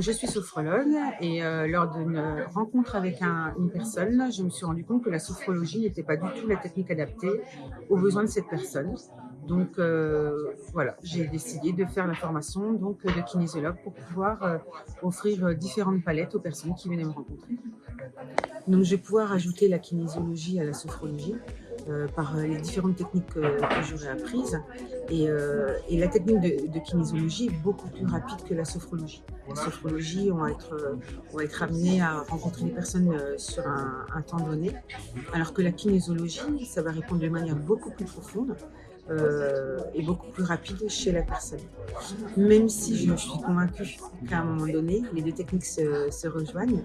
Je suis sophrologue et euh, lors d'une rencontre avec un, une personne, je me suis rendu compte que la sophrologie n'était pas du tout la technique adaptée aux besoins de cette personne. Donc euh, voilà, j'ai décidé de faire la formation donc, de kinésiologue pour pouvoir euh, offrir différentes palettes aux personnes qui venaient me rencontrer. Donc je vais pouvoir ajouter la kinésiologie à la sophrologie euh, par les différentes techniques que, j'aurais apprises. Et, euh, la technique de, kinésiologie est beaucoup plus rapide que la sophrologie. La sophrologie, on va être, on va être amené à rencontrer les personnes euh, sur un temps donné, alors que la kinésiologie, ça va répondre de manière beaucoup plus profonde. Euh, et beaucoup plus rapide chez la personne. Même si je suis convaincue qu'à un moment donné, les deux techniques se, se rejoignent,